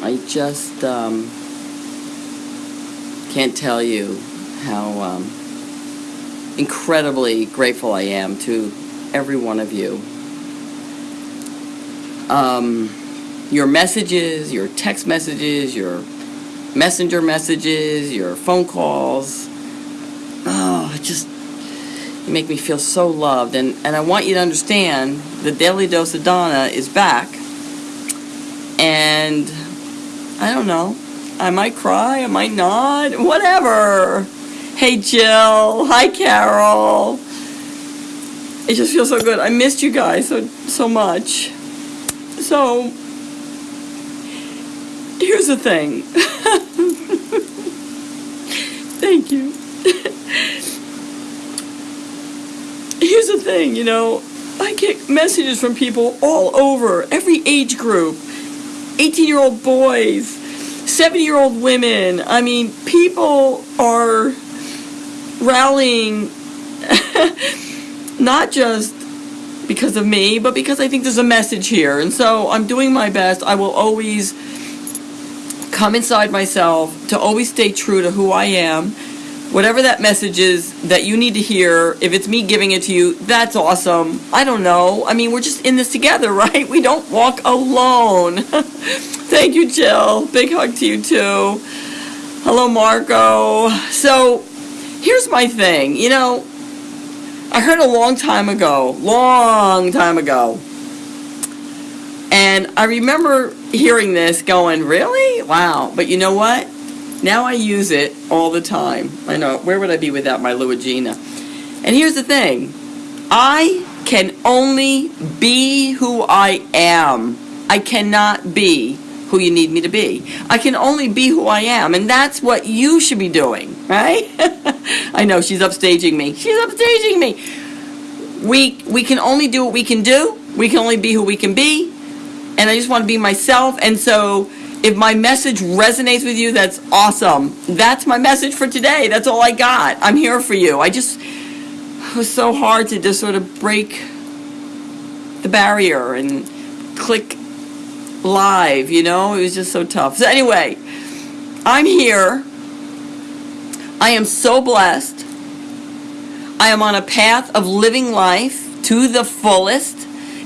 I just um, can't tell you how um, incredibly grateful I am to every one of you. Um, your messages, your text messages, your messenger messages, your phone calls. Oh, it just you make me feel so loved. And, and I want you to understand the Daily Dose of Donna is back. And I don't know. I might cry, I might not, whatever. Hey Jill, hi Carol. It just feels so good. I missed you guys so so much. So here's the thing. Thank you. here's the thing, you know, I get messages from people all over, every age group. 18 year old boys, 70 year old women. I mean, people are rallying not just because of me, but because I think there's a message here. And so I'm doing my best. I will always come inside myself to always stay true to who I am. Whatever that message is that you need to hear, if it's me giving it to you, that's awesome. I don't know. I mean, we're just in this together, right? We don't walk alone. Thank you, Jill. Big hug to you, too. Hello, Marco. So, here's my thing. You know, I heard a long time ago, long time ago, and I remember hearing this going, really? Wow. But you know what? Now I use it all the time. I know, where would I be without my Luigina? And here's the thing. I can only be who I am. I cannot be who you need me to be. I can only be who I am, and that's what you should be doing, right? I know she's upstaging me. She's upstaging me. We we can only do what we can do. We can only be who we can be. And I just want to be myself. And so if my message resonates with you, that's awesome. That's my message for today. That's all I got. I'm here for you. I just it was so hard to just sort of break the barrier and click live, you know? It was just so tough. So anyway, I'm here. I am so blessed. I am on a path of living life to the fullest.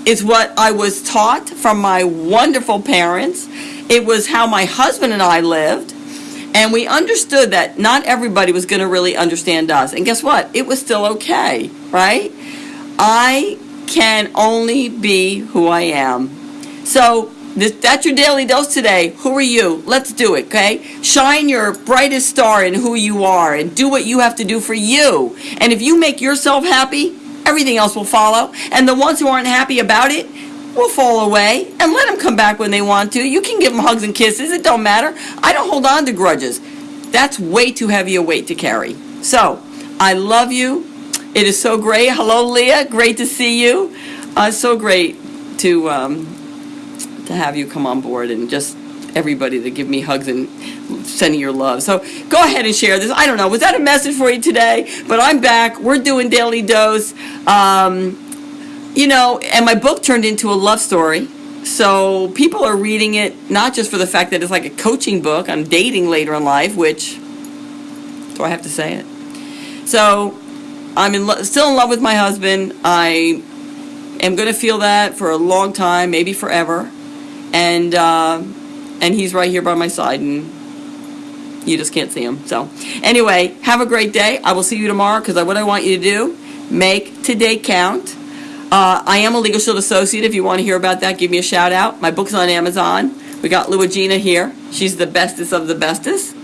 It's what I was taught from my wonderful parents. It was how my husband and I lived. And we understood that not everybody was going to really understand us. And guess what? It was still okay, right? I can only be who I am. So this, that's your daily dose today. Who are you? Let's do it, okay? Shine your brightest star in who you are and do what you have to do for you. And if you make yourself happy, everything else will follow. And the ones who aren't happy about it will fall away and let them come back when they want to. You can give them hugs and kisses. It don't matter. I don't hold on to grudges. That's way too heavy a weight to carry. So, I love you. It is so great. Hello, Leah. Great to see you. Uh, so great to um, to have you come on board and just everybody to give me hugs and sending your love. So go ahead and share this. I don't know. Was that a message for you today? But I'm back. We're doing Daily Dose. Um, you know, and my book turned into a love story. So people are reading it not just for the fact that it's like a coaching book on dating later in life, which do I have to say it? So I'm in still in love with my husband. I am going to feel that for a long time, maybe forever, and uh, and he's right here by my side, and you just can't see him. So anyway, have a great day. I will see you tomorrow because what I want you to do, make today count. Uh, I am a Legal Shield associate. If you want to hear about that, give me a shout out. My book's on Amazon. We got Luigina here. She's the bestest of the bestest,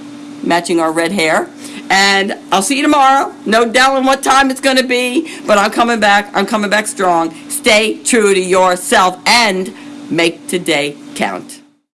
matching our red hair. And I'll see you tomorrow. No telling what time it's going to be, but I'm coming back. I'm coming back strong. Stay true to yourself and make today count.